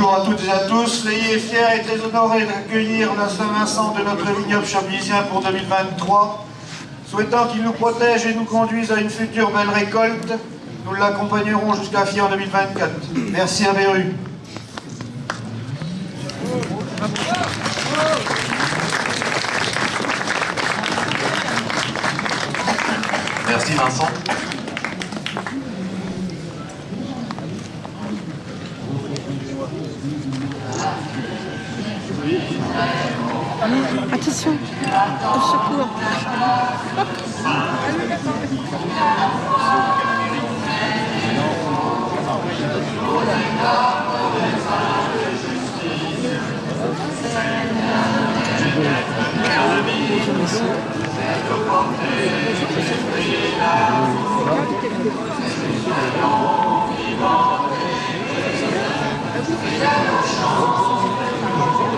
Bonjour à toutes et à tous. Soyez fiers et très honorés d'accueillir la Saint-Vincent de notre vignoble chablisien pour 2023. Souhaitant qu'il nous protège et nous conduise à une future belle récolte, nous l'accompagnerons jusqu'à Fier en 2024. Merci à Véru. Merci Vincent. Attention, au secours.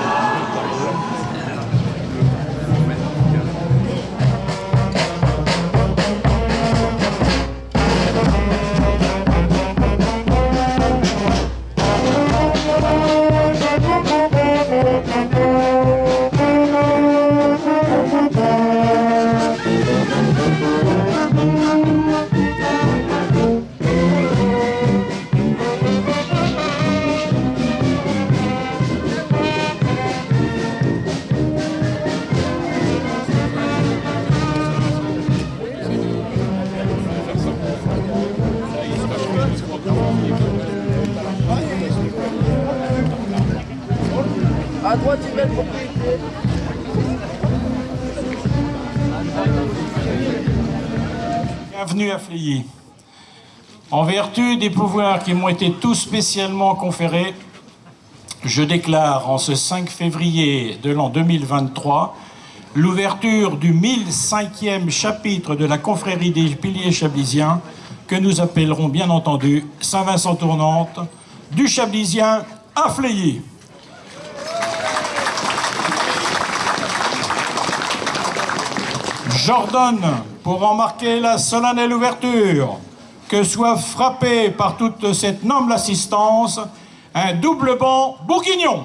À Bienvenue à Fleilly. En vertu des pouvoirs qui m'ont été tout spécialement conférés, je déclare en ce 5 février de l'an 2023 l'ouverture du 1005e chapitre de la confrérie des piliers chablisiens que nous appellerons bien entendu Saint-Vincent Tournante du Chablisien à Fleilly. J'ordonne, pour en marquer la solennelle ouverture, que soit frappé par toute cette noble assistance un double banc bourguignon.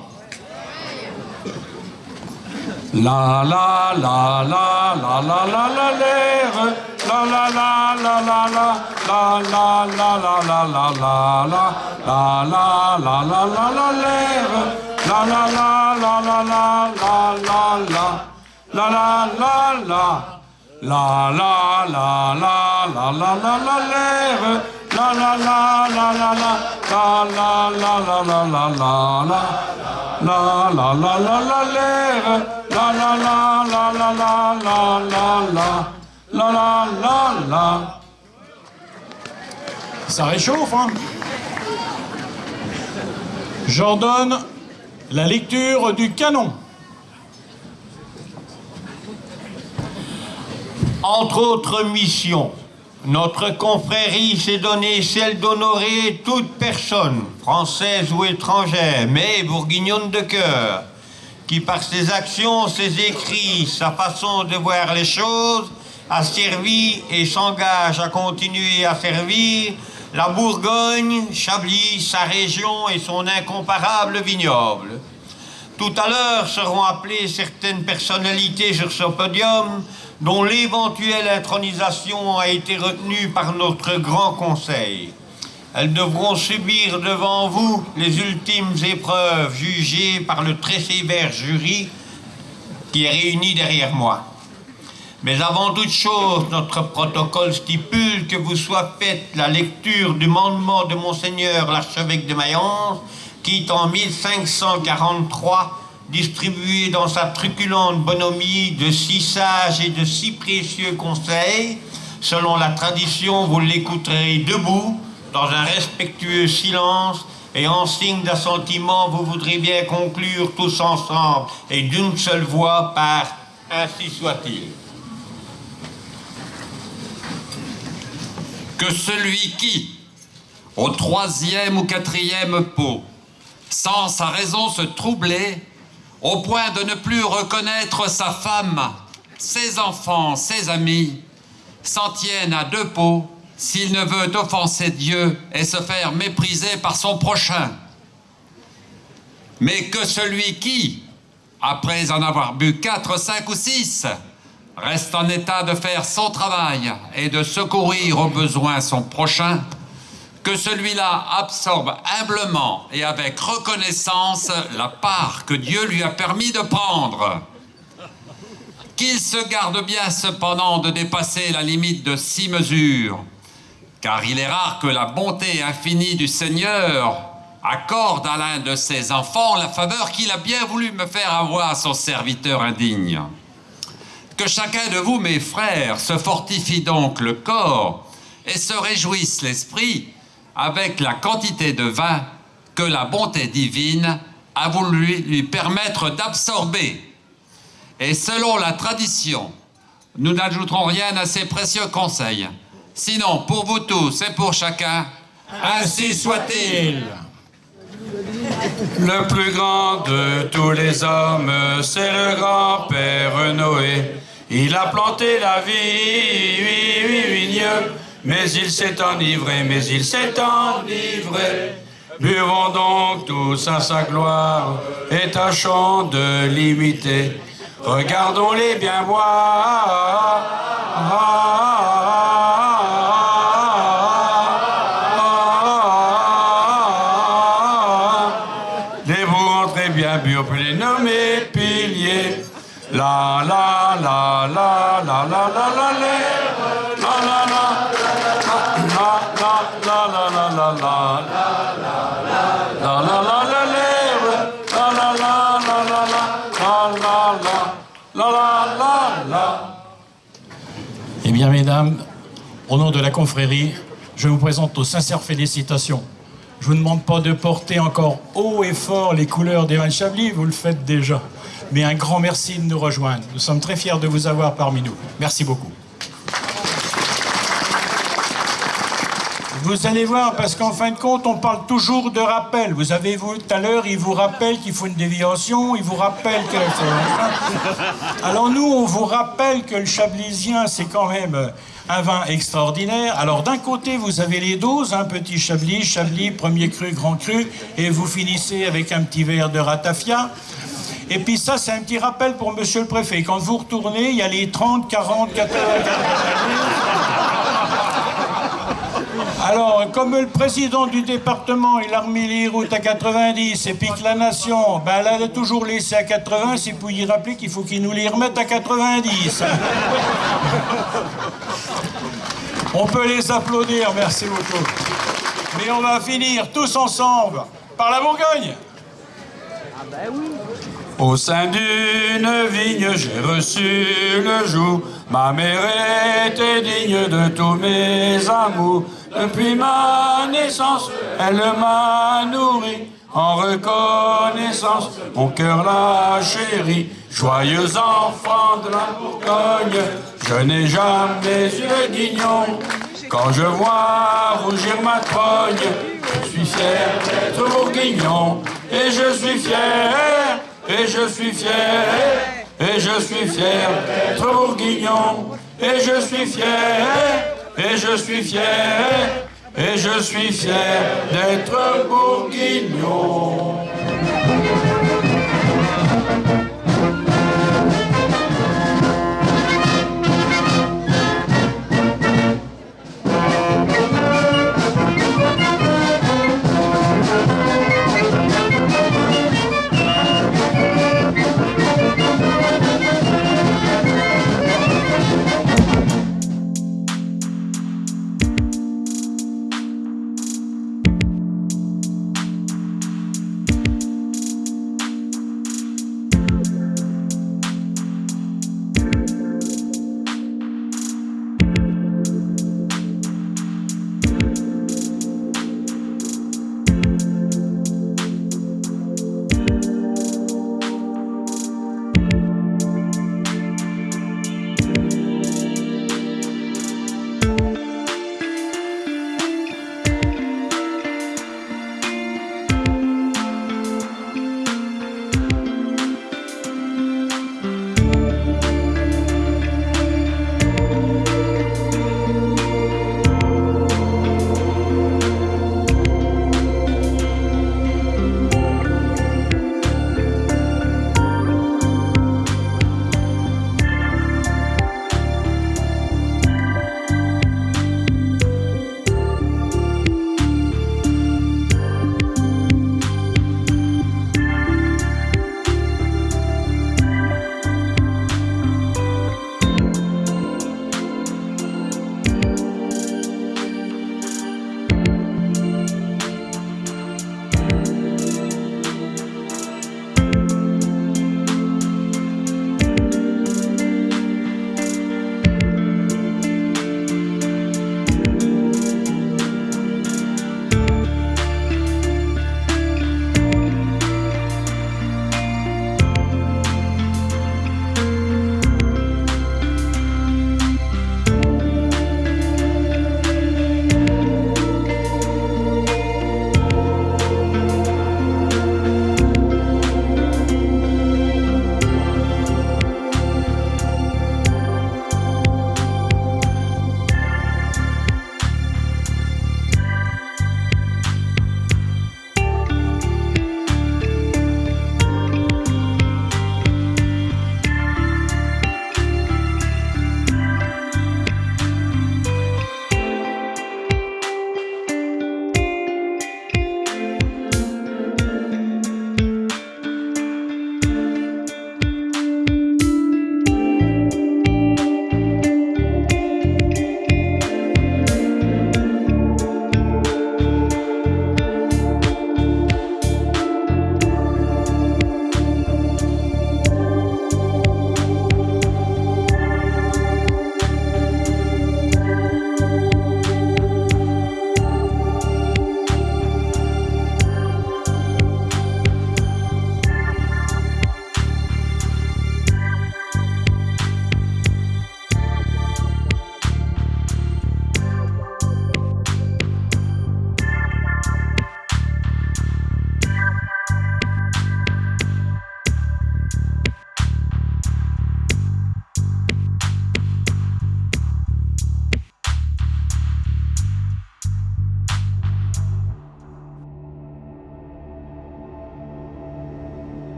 La la la la La la la la la la la la l'air La la la la la la La la la la la la la la La la la la la l'air La la la la la la la la la La la la la Ça réchauffe, hein J'ordonne la lecture du canon. Entre autres missions, notre confrérie s'est donné celle d'honorer toute personne, française ou étrangère, mais bourguignonne de cœur, qui par ses actions, ses écrits, sa façon de voir les choses, a servi et s'engage à continuer à servir la Bourgogne, Chablis, sa région et son incomparable vignoble. Tout à l'heure seront appelées certaines personnalités sur ce podium dont l'éventuelle intronisation a été retenue par notre grand conseil. Elles devront subir devant vous les ultimes épreuves jugées par le très sévère jury qui est réuni derrière moi. Mais avant toute chose, notre protocole stipule que vous soit faite la lecture du mandement de Monseigneur l'archevêque de Mayence, qui en 1543 distribué dans sa truculente bonhomie de si sages et de si précieux conseils, selon la tradition, vous l'écouterez debout, dans un respectueux silence, et en signe d'assentiment, vous voudrez bien conclure tous ensemble, et d'une seule voix, par « Ainsi soit-il ». Que celui qui, au troisième ou quatrième pot, sans sa raison se troubler, au point de ne plus reconnaître sa femme, ses enfants, ses amis, s'en tiennent à deux pots s'il ne veut offenser Dieu et se faire mépriser par son prochain. mais que celui qui, après en avoir bu 4, 5 ou 6, reste en état de faire son travail et de secourir au besoin son prochain, que celui-là absorbe humblement et avec reconnaissance la part que Dieu lui a permis de prendre. Qu'il se garde bien cependant de dépasser la limite de six mesures, car il est rare que la bonté infinie du Seigneur accorde à l'un de ses enfants la faveur qu'il a bien voulu me faire avoir à son serviteur indigne. Que chacun de vous, mes frères, se fortifie donc le corps et se réjouisse l'esprit avec la quantité de vin que la bonté divine a voulu lui permettre d'absorber. Et selon la tradition, nous n'ajouterons rien à ces précieux conseils. Sinon, pour vous tous et pour chacun, ainsi soit-il. Le plus grand de tous les hommes, c'est le grand-père Noé. Il a planté la vie, oui, oui, vigne, mais il s'est enivré, mais il s'est enivré. Buvons donc tous à sa gloire et tâchons de l'imiter. Regardons-les bien voir. Eh bien, mesdames, au nom de la confrérie, je vous présente nos sincères félicitations. Je vous demande pas de porter encore haut et fort les couleurs d'Evan Chablis, vous le faites déjà. Mais un grand merci de nous rejoindre. Nous sommes très fiers de vous avoir parmi nous. Merci beaucoup. Vous allez voir, parce qu'en fin de compte, on parle toujours de rappel. Vous avez vu tout à l'heure, il vous rappelle qu'il faut une déviation, il vous rappelle que... Alors nous, on vous rappelle que le chablisien, c'est quand même un vin extraordinaire. Alors d'un côté, vous avez les doses, un petit chablis, chablis, premier cru, grand cru, et vous finissez avec un petit verre de ratafia. Et puis ça, c'est un petit rappel pour monsieur le préfet. Quand vous retournez, il y a les 30, 40, 80, 90. Alors, comme le président du département, il a remis les routes à 90, et puis que la nation, ben, elle a toujours laissé à 80, c'est pour y rappeler qu'il faut qu'il nous les remette à 90. On peut les applaudir, merci beaucoup. Mais on va finir tous ensemble par la Bourgogne. Au sein d'une vigne, j'ai reçu le joug. Ma mère était digne de tous mes amours. Depuis ma naissance, elle m'a nourri. En reconnaissance, mon cœur l'a chéri. Joyeux enfant de la Bourgogne, je n'ai jamais eu le guignon. Quand je vois rougir ma trogne, je suis fier d'être bourguignon. Et je suis fier et je suis fier, et je suis fier. D'être bourguignon, et je suis fier, et je suis fier, et je suis fier d'être bourguignon.